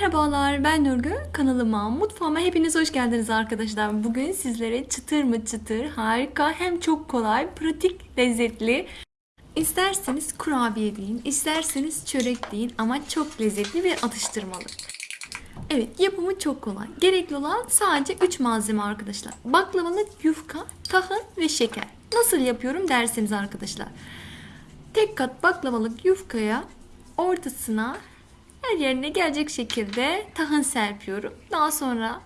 Merhabalar ben Nurgül kanalıma mutfağıma hepiniz hoş geldiniz arkadaşlar. Bugün sizlere çıtır mı çıtır harika hem çok kolay pratik lezzetli İsterseniz kurabiye deyin, isterseniz çörek deyin ama çok lezzetli bir atıştırmalık. Evet yapımı çok kolay. Gerekli olan sadece 3 malzeme arkadaşlar. Baklavalık, yufka, tahın ve şeker. Nasıl yapıyorum derseniz arkadaşlar. Tek kat baklavalık yufkaya ortasına her yerine gelecek şekilde tahın serpiyorum. Daha sonra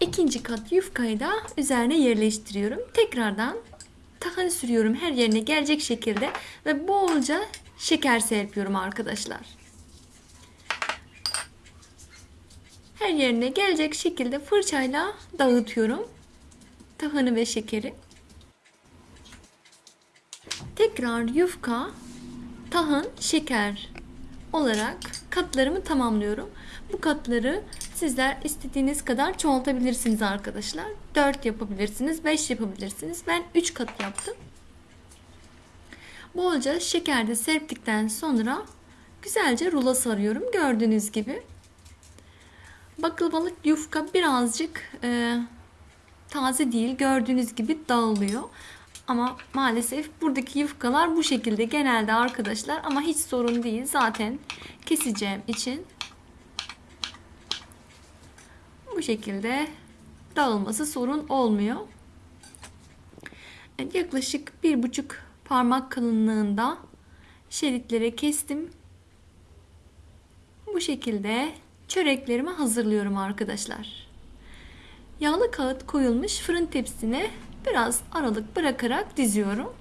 ikinci kat yufkayı da üzerine yerleştiriyorum. Tekrardan tahın sürüyorum her yerine gelecek şekilde ve bolca şeker serpiyorum arkadaşlar. Her yerine gelecek şekilde fırçayla dağıtıyorum tahını ve şekeri. Tekrar yufka, tahın, şeker olarak katlarımı tamamlıyorum. Bu katları sizler istediğiniz kadar çoğaltabilirsiniz arkadaşlar. 4 yapabilirsiniz, 5 yapabilirsiniz. Ben 3 kat yaptım. Bolca şeker de serptikten sonra güzelce rulo sarıyorum. Gördüğünüz gibi. Baklavalık yufka birazcık e, taze değil. Gördüğünüz gibi dağılıyor. Ama maalesef buradaki yufkalar bu şekilde genelde arkadaşlar ama hiç sorun değil. Zaten keseceğim için bu şekilde dağılması sorun olmuyor. Evet, yaklaşık bir buçuk parmak kalınlığında şeritlere kestim. Bu şekilde çöreklerimi hazırlıyorum arkadaşlar. Yağlı kağıt koyulmuş fırın tepsisine biraz aralık bırakarak diziyorum.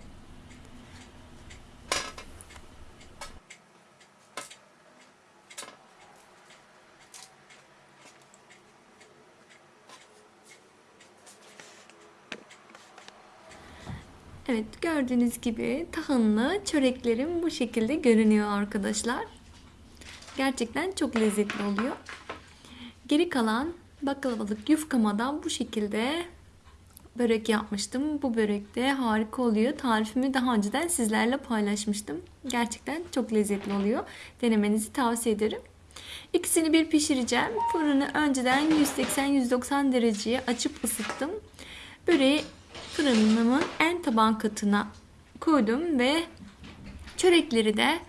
Evet gördüğünüz gibi tahınlı çöreklerim bu şekilde görünüyor arkadaşlar. Gerçekten çok lezzetli oluyor. Geri kalan baklavalık yufkama bu şekilde börek yapmıştım. Bu börek de harika oluyor. Tarifimi daha önceden sizlerle paylaşmıştım. Gerçekten çok lezzetli oluyor. Denemenizi tavsiye ederim. İkisini bir pişireceğim. Fırını önceden 180-190 dereceye açıp ısıttım. Böreği fırınımın en taban katına koydum ve çörekleri de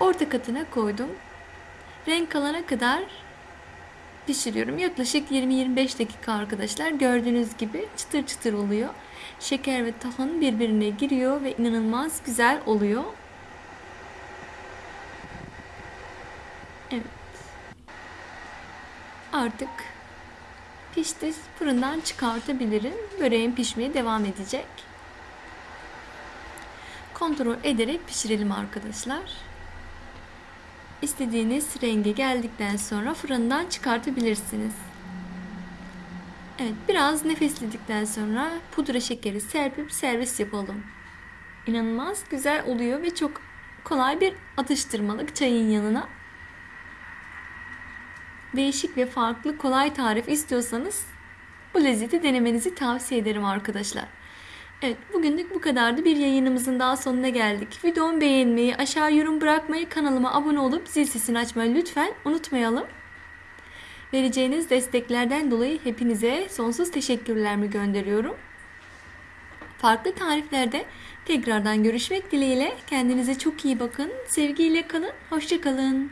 orta katına koydum. Renk alana kadar pişiriyorum. Yaklaşık 20-25 dakika arkadaşlar. Gördüğünüz gibi çıtır çıtır oluyor. Şeker ve tahın birbirine giriyor ve inanılmaz güzel oluyor. Evet. Artık pişti. Fırından çıkartabilirim. Böreğim pişmeye devam edecek. Kontrol ederek pişirelim arkadaşlar. İstediğiniz renge geldikten sonra fırından çıkartabilirsiniz. Evet biraz nefesledikten sonra pudra şekeri serpip servis yapalım. İnanılmaz güzel oluyor ve çok kolay bir atıştırmalık çayın yanına. Değişik ve farklı kolay tarif istiyorsanız bu lezzeti denemenizi tavsiye ederim arkadaşlar. Evet bugünlük bu kadardı. Bir yayınımızın daha sonuna geldik. Videomu beğenmeyi, aşağı yorum bırakmayı, kanalıma abone olup zil sesini açmayı lütfen unutmayalım. Vereceğiniz desteklerden dolayı hepinize sonsuz teşekkürlerimi gönderiyorum. Farklı tariflerde tekrardan görüşmek dileğiyle. Kendinize çok iyi bakın. Sevgiyle kalın. Hoşçakalın.